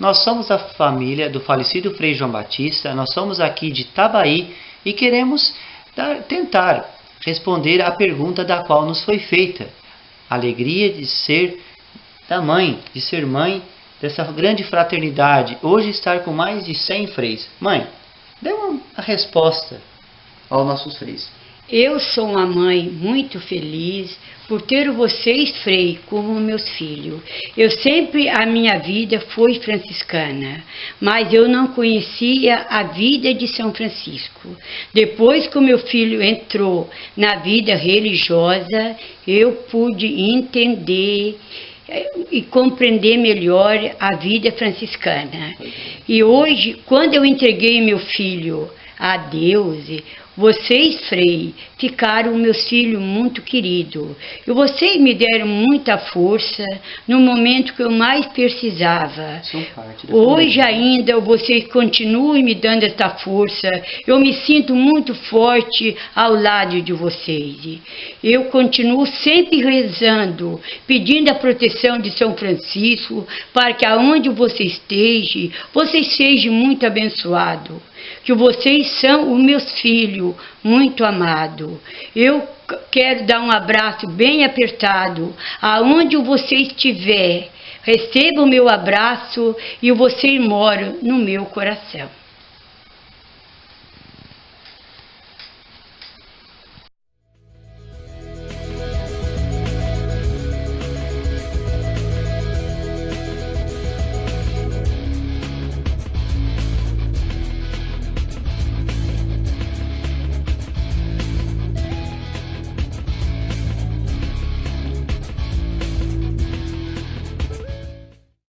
Nós somos a família do falecido Frei João Batista, nós somos aqui de Tabaí e queremos dar, tentar responder à pergunta da qual nos foi feita. Alegria de ser da mãe, de ser mãe dessa grande fraternidade, hoje estar com mais de 100 freis. Mãe, dê uma resposta aos nossos freis. Eu sou uma mãe muito feliz por ter vocês, Frei, como meus filhos. Eu sempre, a minha vida foi franciscana, mas eu não conhecia a vida de São Francisco. Depois que o meu filho entrou na vida religiosa, eu pude entender eh, e compreender melhor a vida franciscana. E hoje, quando eu entreguei meu filho a Deus, vocês, Frei, ficaram meus filhos muito queridos. E vocês me deram muita força no momento que eu mais precisava. Hoje ainda vocês continuem me dando essa força. Eu me sinto muito forte ao lado de vocês. Eu continuo sempre rezando, pedindo a proteção de São Francisco, para que aonde você esteja, vocês sejam muito abençoados que vocês são os meus filhos, muito amados. Eu quero dar um abraço bem apertado, aonde você estiver. Receba o meu abraço e você mora no meu coração.